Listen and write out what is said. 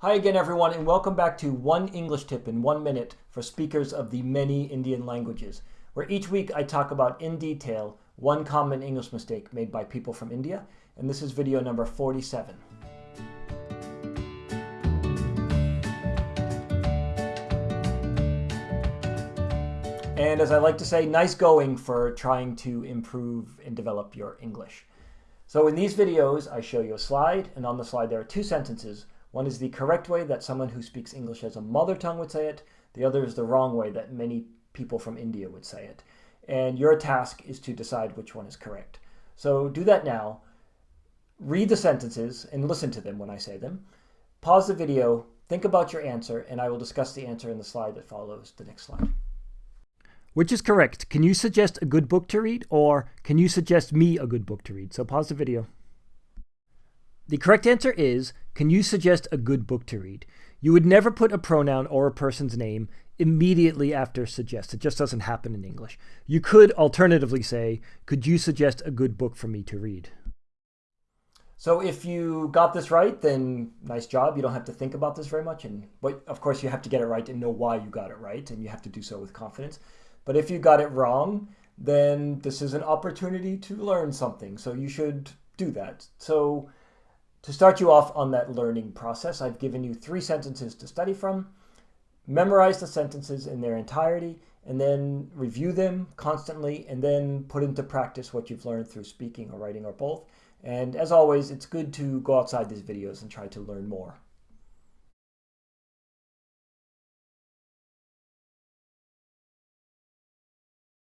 Hi again, everyone, and welcome back to One English Tip in One Minute for speakers of the many Indian languages, where each week I talk about in detail one common English mistake made by people from India, and this is video number 47. And as I like to say, nice going for trying to improve and develop your English. So in these videos, I show you a slide, and on the slide there are two sentences one is the correct way that someone who speaks English as a mother tongue would say it. The other is the wrong way that many people from India would say it. And your task is to decide which one is correct. So do that now. Read the sentences and listen to them when I say them. Pause the video, think about your answer, and I will discuss the answer in the slide that follows the next slide. Which is correct? Can you suggest a good book to read, or can you suggest me a good book to read? So pause the video. The correct answer is Can you suggest a good book to read? You would never put a pronoun or a person's name immediately after suggest. It just doesn't happen in English. You could alternatively say, Could you suggest a good book for me to read? So if you got this right, then nice job. You don't have to think about this very much. And but of course you have to get it right and know why you got it right, and you have to do so with confidence. But if you got it wrong, then this is an opportunity to learn something. So you should do that. So to start you off on that learning process, I've given you three sentences to study from. Memorize the sentences in their entirety and then review them constantly and then put into practice what you've learned through speaking or writing or both. And as always, it's good to go outside these videos and try to learn more.